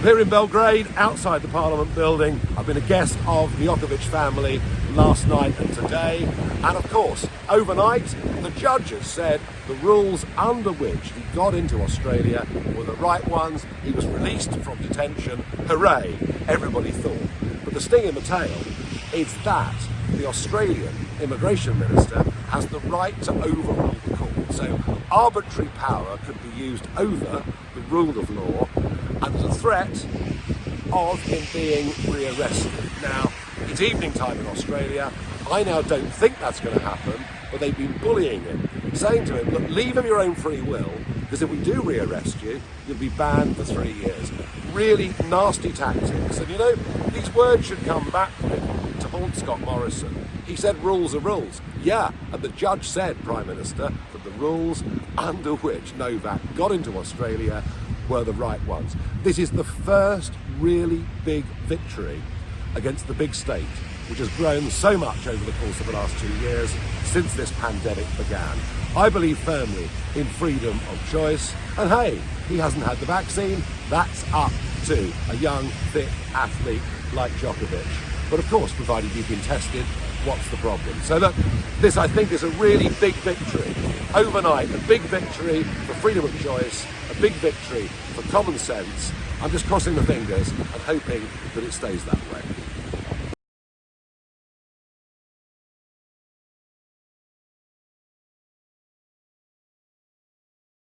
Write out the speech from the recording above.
I'm here in Belgrade, outside the Parliament building. I've been a guest of the Djokovic family last night and today. And of course, overnight, the judges said the rules under which he got into Australia were the right ones. He was released from detention. Hooray, everybody thought. But the sting in the tail is that the Australian immigration minister has the right to overrule. So arbitrary power could be used over the rule of law and the threat of him being rearrested. Now, it's evening time in Australia. I now don't think that's going to happen, but they've been bullying him, saying to him, look, leave him your own free will, because if we do rearrest you, you'll be banned for three years. Really nasty tactics. And you know, these words should come back to Scott Morrison. He said rules are rules. Yeah, and the judge said, Prime Minister, that the rules under which Novak got into Australia were the right ones. This is the first really big victory against the big state, which has grown so much over the course of the last two years since this pandemic began. I believe firmly in freedom of choice, and hey, he hasn't had the vaccine, that's up to a young, fit athlete like Djokovic. But of course, provided you've been tested, what's the problem? So look, this I think is a really big victory. Overnight, a big victory for freedom of choice, a big victory for common sense. I'm just crossing the fingers and hoping that it stays that way.